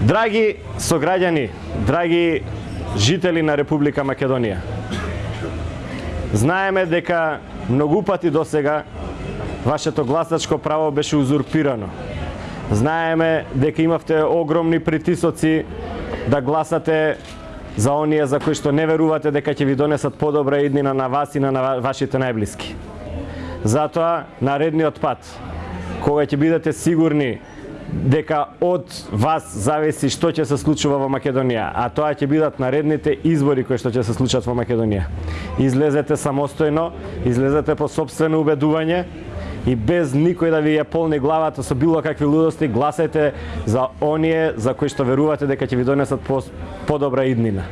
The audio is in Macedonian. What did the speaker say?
Драги сограѓани, драги жители на Република Македонија, знаеме дека многу пати до сега вашето гласачко право беше узурпирано. Знаеме дека имавте огромни притисоци да гласате за оние за кои што не верувате дека ќе ви донесат подобра иднина на вас и на вашите најблиски. Затоа, наредниот пат, кога ќе бидете сигурни дека од вас зависи што ќе се случува во Македонија, а тоа ќе бидат наредните избори кои што ќе се случат во Македонија. Излезете самостојно, излезете по собствено убедување и без никој да ви ја полни главата со било какви лудости, гласајте за оние за кои што верувате дека ќе ви донесат подобра иднина.